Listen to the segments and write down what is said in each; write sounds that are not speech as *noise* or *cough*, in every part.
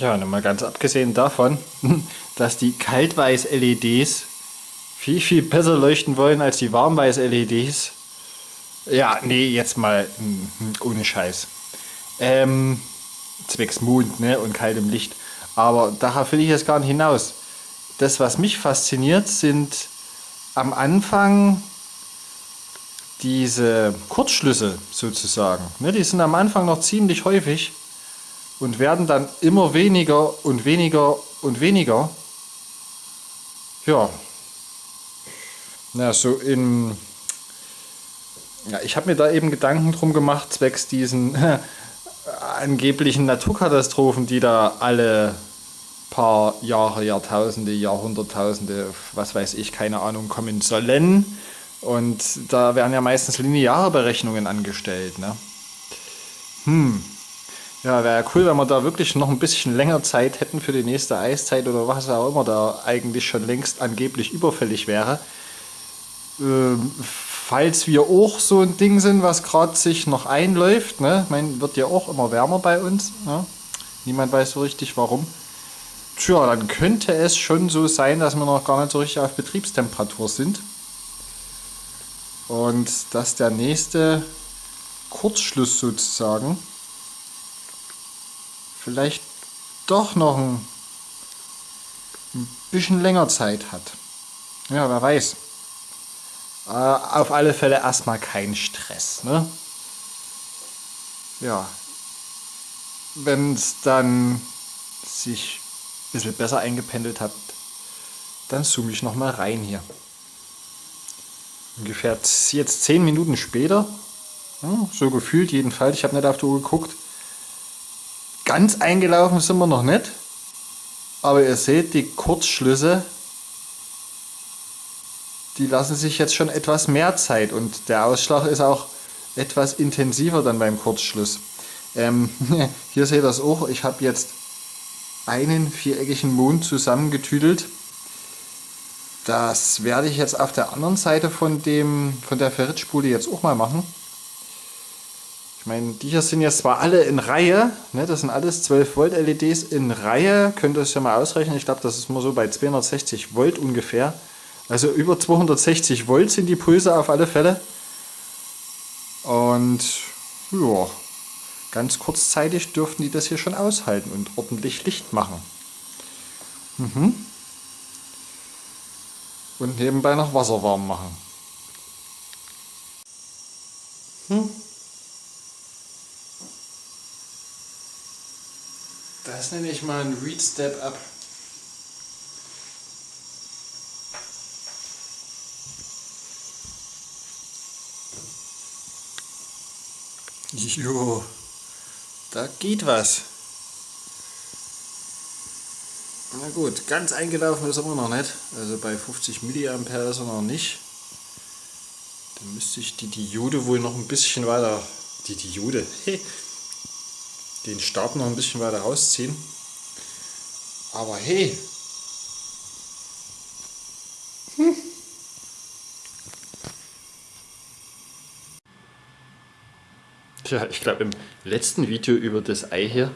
Ja, und mal ganz abgesehen davon, *laughs* dass die Kaltweiß-LEDs viel, viel besser leuchten wollen als die Warmweiß-LEDs. Ja, nee, jetzt mal hm, ohne Scheiß. Ähm, zwecks Mond ne, und kaltem Licht. Aber darauf will ich jetzt gar nicht hinaus. Das, was mich fasziniert, sind am Anfang diese Kurzschlüsse sozusagen. Ne, die sind am Anfang noch ziemlich häufig und werden dann immer weniger und weniger und weniger. Ja. Na, so in. Ja, ich habe mir da eben Gedanken drum gemacht, zwecks diesen *laughs* angeblichen Naturkatastrophen, die da alle paar Jahre, Jahrtausende, Jahrhunderttausende, was weiß ich, keine Ahnung, kommen sollen. Und da werden ja meistens lineare Berechnungen angestellt. Ne? Hm. Ja, wäre ja cool, wenn wir da wirklich noch ein bisschen länger Zeit hätten für die nächste Eiszeit oder was auch immer da eigentlich schon längst angeblich überfällig wäre. Ähm, falls wir auch so ein Ding sind, was gerade sich noch einläuft, ne? Ich wird ja auch immer wärmer bei uns. Ne? Niemand weiß so richtig warum. Tja, dann könnte es schon so sein, dass wir noch gar nicht so richtig auf Betriebstemperatur sind. Und dass der nächste Kurzschluss sozusagen vielleicht doch noch ein, ein bisschen länger Zeit hat. Ja, wer weiß. Äh, auf alle Fälle erstmal kein Stress. Ne? Ja, wenn es dann sich ein bisschen besser eingependelt hat, dann zoome ich nochmal rein hier. Ungefähr jetzt 10 Minuten später, so gefühlt jedenfalls, ich habe nicht auf die Uhr geguckt, Ganz eingelaufen sind wir noch nicht. Aber ihr seht, die Kurzschlüsse, die lassen sich jetzt schon etwas mehr Zeit und der Ausschlag ist auch etwas intensiver dann beim Kurzschluss. Ähm, *laughs* hier seht ihr das auch, ich habe jetzt einen viereckigen Mond zusammengetüdelt. Das werde ich jetzt auf der anderen Seite von, dem, von der Ferritspule jetzt auch mal machen. Meine, die hier sind jetzt zwar alle in Reihe, ne, das sind alles 12 Volt LEDs in Reihe, könnt ihr es ja mal ausrechnen, ich glaube das ist mal so bei 260 Volt ungefähr. Also über 260 Volt sind die Pulse auf alle Fälle. Und ja, ganz kurzzeitig dürften die das hier schon aushalten und ordentlich Licht machen. Mhm. Und nebenbei noch Wasser warm machen. Hm. Das nenne ich mal ein Read Step Up. Jo, da geht was. Na gut, ganz eingelaufen ist er immer noch nicht. Also bei 50 mA ist er noch nicht. Dann müsste ich die Diode wohl noch ein bisschen weiter... Die Diode? *laughs* den Stab noch ein bisschen weiter rausziehen. Aber hey! Hm. Tja, ich glaube im letzten Video über das Ei hier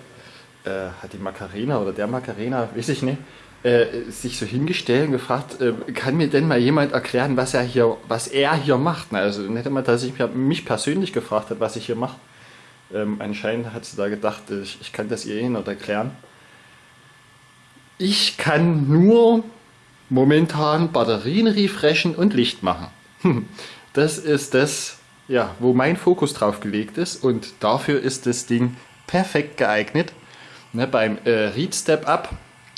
äh, hat die Macarena oder der Macarena, weiß ich nicht, äh, sich so hingestellt und gefragt, äh, kann mir denn mal jemand erklären, was er hier, was er hier macht? Also nicht immer, dass ich mich persönlich gefragt hat, was ich hier mache. Ähm, anscheinend hat sie da gedacht, ich, ich kann das ihr eh nicht erklären. Ich kann nur momentan Batterien refreshen und Licht machen. *laughs* Das ist das, ja, wo mein Fokus drauf gelegt ist und dafür ist das Ding perfekt geeignet. Ne, beim äh, Read Step Up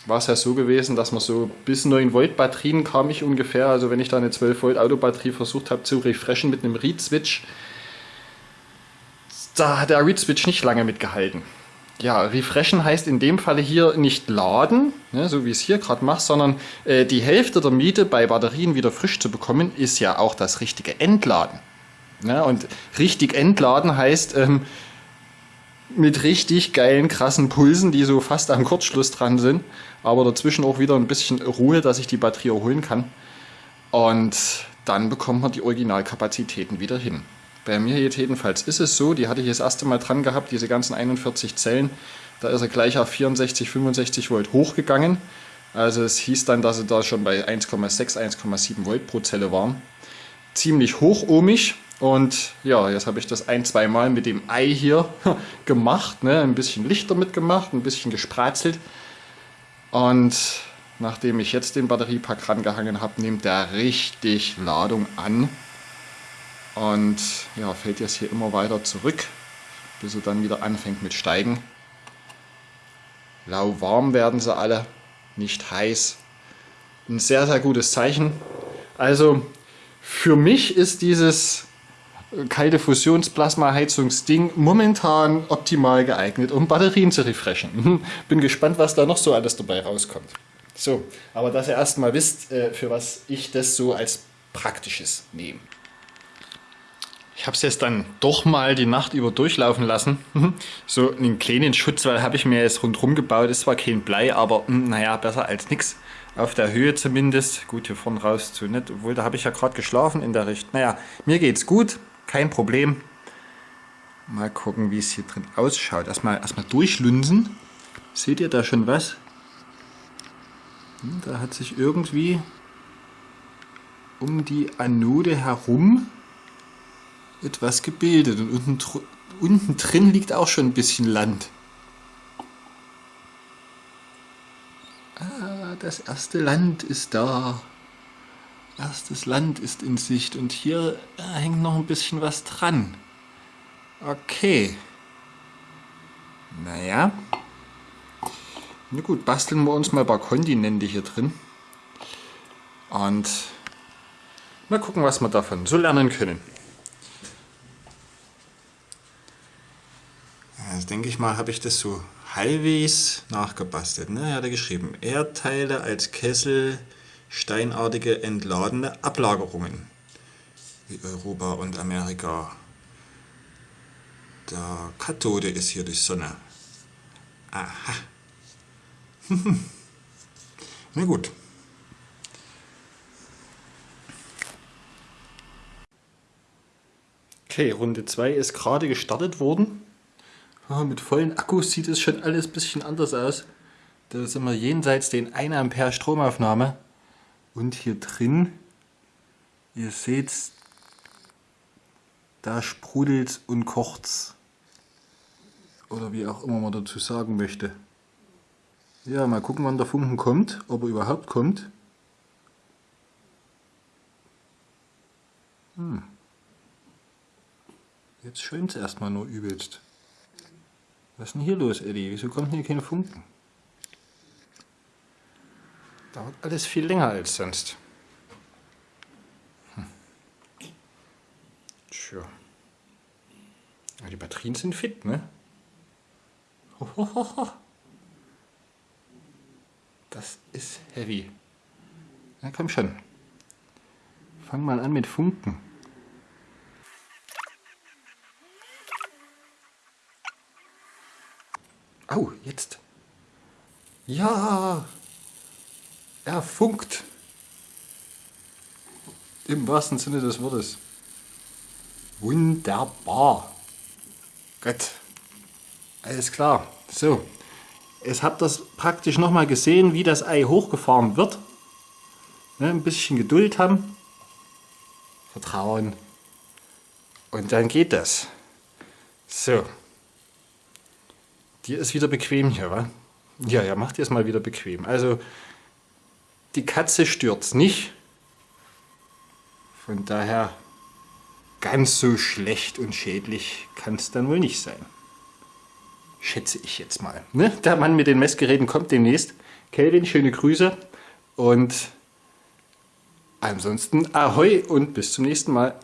war es ja so gewesen, dass man so bis 9 Volt Batterien kam ich ungefähr. Also wenn ich da eine 12 Volt Autobatterie versucht habe zu refreshen mit einem Read Switch, da hat der Read Switch nicht lange mitgehalten. Ja, refreshen heißt in dem Falle hier nicht laden, ne, so wie ich es hier gerade mache, sondern äh, die Hälfte der Miete bei Batterien wieder frisch zu bekommen, ist ja auch das richtige Entladen. Ne, und richtig entladen heißt ähm, mit richtig geilen, krassen Pulsen, die so fast am Kurzschluss dran sind, aber dazwischen auch wieder ein bisschen Ruhe, dass ich die Batterie erholen kann. Und dann bekommt man die Originalkapazitäten wieder hin. Bei mir jetzt jedenfalls ist es so, die hatte ich das erste Mal dran gehabt, diese ganzen 41 Zellen. Da ist er gleich auf 64, 65 Volt hochgegangen. Also es hieß dann, dass er da schon bei 1,6, 1,7 Volt pro Zelle war. Ziemlich hochohmig. Und ja, jetzt habe ich das ein, zwei Mal mit dem Ei hier *laughs* gemacht. Ne? Ein bisschen Licht damit gemacht, ein bisschen gespratzelt. Und nachdem ich jetzt den Batteriepack rangehangen habe, nimmt der richtig Ladung an. Und ja, fällt jetzt hier immer weiter zurück, bis er dann wieder anfängt mit Steigen. Lauwarm werden sie alle, nicht heiß. Ein sehr, sehr gutes Zeichen. Also für mich ist dieses kalte Fusionsplasma-Heizungsding momentan optimal geeignet, um Batterien zu refreshen. Bin gespannt, was da noch so alles dabei rauskommt. So, aber dass ihr erstmal wisst, äh, für was ich das so als praktisches nehme. Ich habe es jetzt dann doch mal die Nacht über durchlaufen lassen. so einen kleinen Schutzwall habe ich mir jetzt rundherum gebaut. Ist zwar kein Blei, aber hm, naja, besser als nichts. Auf der Höhe zumindest. Gut, hier vorne raus zu nicht. Obwohl, da habe ich ja gerade geschlafen in der Richtung. Naja, mir geht's gut. Kein Problem. Mal gucken, wie es hier drin ausschaut. Erstmal, erstmal durchlunsen. Seht ihr da schon was? Hm, da hat sich irgendwie um die Anode herum etwas gebildet. Und unten, unten drin liegt auch schon ein bisschen Land. Ah, das erste Land ist da. Erstes Land ist in Sicht und hier hängt noch ein bisschen was dran. Okay. Naja. Na gut, basteln wir uns mal ein paar Kontinente hier drin. Und mal gucken, was wir davon so lernen können. Also denke ich mal, habe ich das so halbwegs nachgebastelt. Ne? Er hat geschrieben, Erdteile als Kessel steinartige entladene Ablagerungen wie Europa und Amerika. Der Kathode ist hier die Sonne. Aha. *laughs* Na gut. Okay, Runde 2 ist gerade gestartet worden. Mit vollen Akkus sieht es schon alles ein bisschen anders aus. Da sind wir jenseits den 1 Ampere Stromaufnahme. Und hier drin, ihr seht, da sprudelt und kocht's. Oder wie auch immer man dazu sagen möchte. Ja, mal gucken, wann der Funken kommt, ob er überhaupt kommt. Hm. Jetzt schwimmt es erstmal nur übelst. Was ist denn hier los, Eddie? Wieso kommt hier kein Funken? Dauert alles viel länger als sonst. Hm. Tja. Ja, die Batterien sind fit, ne? *laughs* Das ist heavy. Na komm schon. Fang mal an mit Funken. Au, jetzt. Ja, er funkt. Im wahrsten Sinne des Wortes. Wunderbar. Gott. Alles klar. So. Jetzt habt ihr praktisch nochmal gesehen, wie das Ei hochgefahren wird. Ne, ein bisschen Geduld haben. Vertrauen. Und dann geht das. So. Dir ist wieder bequem hier, wa? Ja, ja, macht dir es mal wieder bequem. Also die Katze stürzt nicht. Von daher ganz so schlecht und schädlich kann es dann wohl nicht sein. Schätze ich jetzt mal. Ne? Der Mann mit den Messgeräten kommt demnächst. Kelvin, schöne Grüße und ansonsten Ahoi und bis zum nächsten Mal.